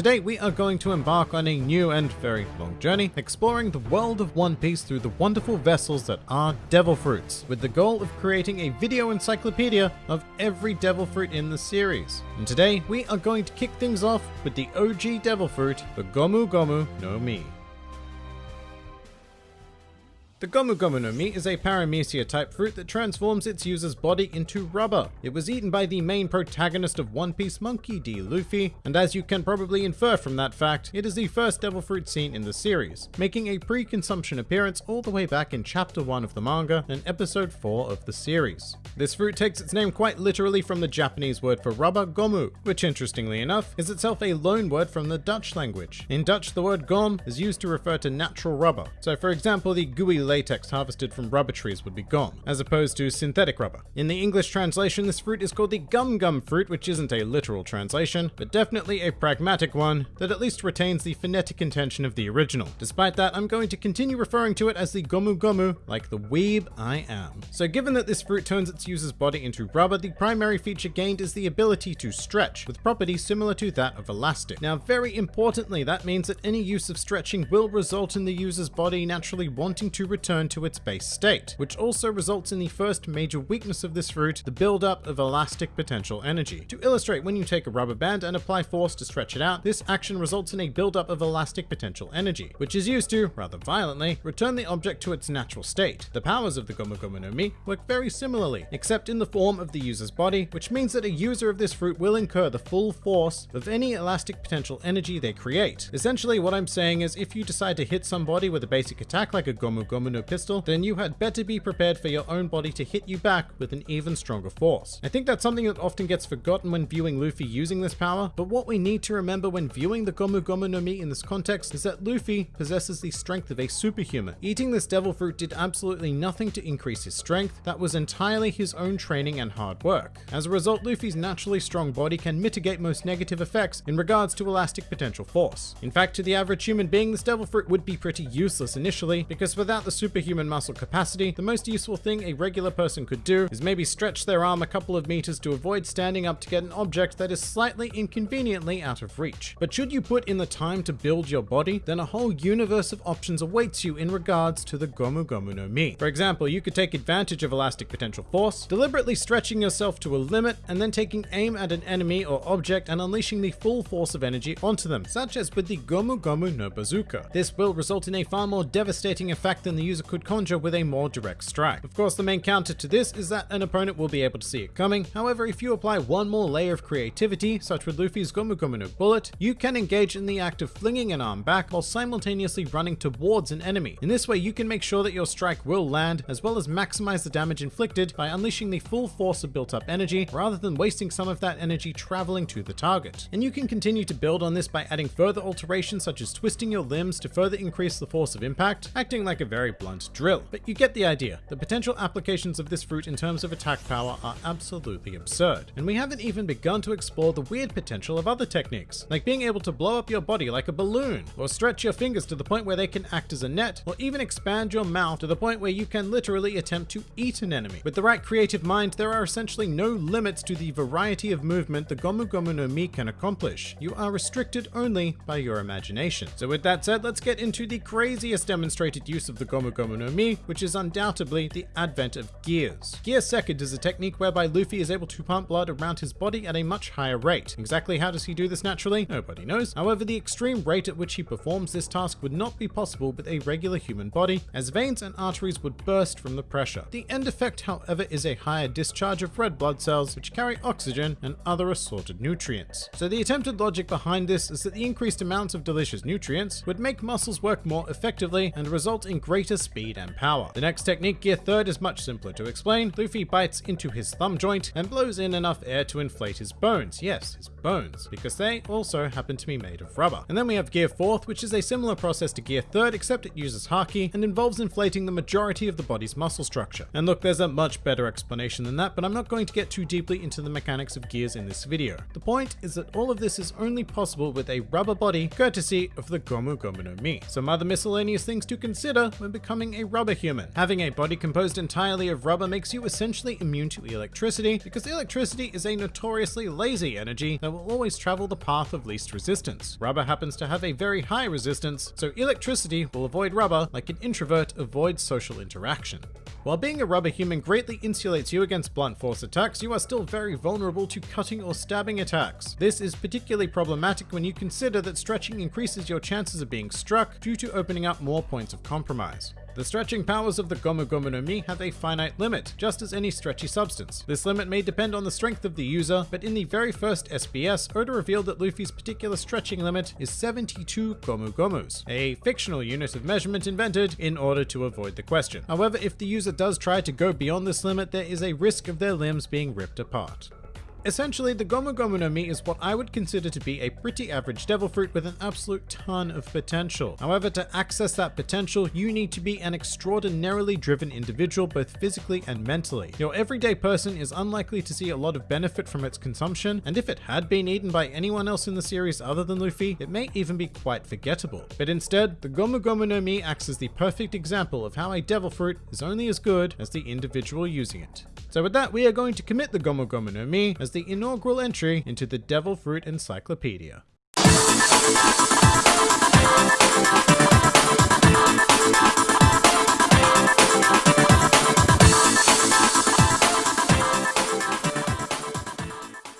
Today we are going to embark on a new and very long journey, exploring the world of One Piece through the wonderful vessels that are Devil Fruits, with the goal of creating a video encyclopedia of every Devil Fruit in the series. And today we are going to kick things off with the OG Devil Fruit, the Gomu Gomu no Mi. The Gomu Gomu no Mi is a paramecia type fruit that transforms its user's body into rubber. It was eaten by the main protagonist of One Piece, Monkey D. Luffy, and as you can probably infer from that fact, it is the first devil fruit seen in the series, making a pre-consumption appearance all the way back in chapter 1 of the manga and episode 4 of the series. This fruit takes its name quite literally from the Japanese word for rubber, gomu, which interestingly enough is itself a loan word from the Dutch language. In Dutch, the word gom is used to refer to natural rubber. So for example, the gooey latex harvested from rubber trees would be gom, as opposed to synthetic rubber. In the English translation, this fruit is called the gum gum fruit, which isn't a literal translation, but definitely a pragmatic one that at least retains the phonetic intention of the original. Despite that, I'm going to continue referring to it as the gomu gomu, like the weeb I am. So given that this fruit turns its user's body into rubber, the primary feature gained is the ability to stretch, with properties similar to that of elastic. Now, very importantly, that means that any use of stretching will result in the user's body naturally wanting to return to its base state, which also results in the first major weakness of this fruit, the buildup of elastic potential energy. To illustrate, when you take a rubber band and apply force to stretch it out, this action results in a buildup of elastic potential energy, which is used to, rather violently, return the object to its natural state. The powers of the Gomu Gomu no Mi work very similarly, except in the form of the user's body, which means that a user of this fruit will incur the full force of any elastic potential energy they create. Essentially, what I'm saying is if you decide to hit somebody with a basic attack like a Gomu Gomu no pistol, then you had better be prepared for your own body to hit you back with an even stronger force. I think that's something that often gets forgotten when viewing Luffy using this power, but what we need to remember when viewing the Gomu Gomu no Mi in this context is that Luffy possesses the strength of a superhuman. Eating this devil fruit did absolutely nothing to increase his strength, that was entirely his own training and hard work. As a result, Luffy's naturally strong body can mitigate most negative effects in regards to elastic potential force. In fact, to the average human being, this devil fruit would be pretty useless initially, because without the superhuman muscle capacity, the most useful thing a regular person could do is maybe stretch their arm a couple of meters to avoid standing up to get an object that is slightly inconveniently out of reach. But should you put in the time to build your body, then a whole universe of options awaits you in regards to the Gomu Gomu no Mi. For example, you could take advantage of elastic potential force, deliberately stretching yourself to a limit, and then taking aim at an enemy or object and unleashing the full force of energy onto them, such as with the Gomu Gomu no Bazooka. This will result in a far more devastating effect than the user could conjure with a more direct strike. Of course, the main counter to this is that an opponent will be able to see it coming. However, if you apply one more layer of creativity, such with Luffy's Gomu Gomu no Bullet, you can engage in the act of flinging an arm back while simultaneously running towards an enemy. In this way, you can make sure that your strike will land, as well as maximize the damage inflicted by unleashing the full force of built up energy, rather than wasting some of that energy traveling to the target. And you can continue to build on this by adding further alterations such as twisting your limbs to further increase the force of impact, acting like a very blunt drill. But you get the idea. The potential applications of this fruit in terms of attack power are absolutely absurd. And we haven't even begun to explore the weird potential of other techniques, like being able to blow up your body like a balloon, or stretch your fingers to the point where they can act as a net, or even expand your mouth to the point where you can literally attempt to eat an enemy. With the right creative mind, there are essentially no limits to the variety of movement the Gomu Gomu no Mi can accomplish. You are restricted only by your imagination. So with that said, let's get into the craziest demonstrated use of the Gomu No Mi, which is undoubtedly the advent of gears. Gear second is a technique whereby Luffy is able to pump blood around his body at a much higher rate. Exactly how does he do this naturally? Nobody knows. However, the extreme rate at which he performs this task would not be possible with a regular human body, as veins and arteries would burst from the pressure. The end effect, however, is a higher discharge of red blood cells, which carry oxygen and other assorted nutrients. So the attempted logic behind this is that the increased amounts of delicious nutrients would make muscles work more effectively and result in greater speed and power. The next technique, Gear Third, is much simpler to explain. Luffy bites into his thumb joint and blows in enough air to inflate his bones. Yes, his bones, because they also happen to be made of rubber. And then we have Gear Fourth, which is a similar process to Gear Third, except it uses Haki and involves inflating the majority of the body's muscle structure. And look, there's a much better explanation than that, but I'm not going to get too deeply into the mechanics of gears in this video. The point is that all of this is only possible with a rubber body, courtesy of the Gomu Gomu no Mi. Some other miscellaneous things to consider when becoming a rubber human. Having a body composed entirely of rubber makes you essentially immune to electricity, because electricity is a notoriously lazy energy that will always travel the path of least resistance. Rubber happens to have a very high resistance, so electricity will avoid rubber like an introvert avoids social interaction. While being a rubber human greatly insulates you against blunt force attacks, you are still very vulnerable to cutting or stabbing attacks. This is particularly problematic when you consider that stretching increases your chances of being struck due to opening up more points of compromise. The stretching powers of the Gomu Gomu no Mi have a finite limit, just as any stretchy substance. This limit may depend on the strength of the user, but in the very first SBS, Oda revealed that Luffy's particular stretching limit is 72 Gomu Gomus, a fictional unit of measurement invented in order to avoid the question. However, if the user does try to go beyond this limit, there is a risk of their limbs being ripped apart. Essentially, the Gomu Gomu no Mi is what I would consider to be a pretty average devil fruit with an absolute ton of potential. However, to access that potential, you need to be an extraordinarily driven individual both physically and mentally. Your everyday person is unlikely to see a lot of benefit from its consumption, and if it had been eaten by anyone else in the series other than Luffy, it may even be quite forgettable. But instead, the Gomu Gomu no Mi acts as the perfect example of how a devil fruit is only as good as the individual using it. So with that, we are going to commit the Gomu Gomu no Mi as the inaugural entry into the Devil Fruit Encyclopedia.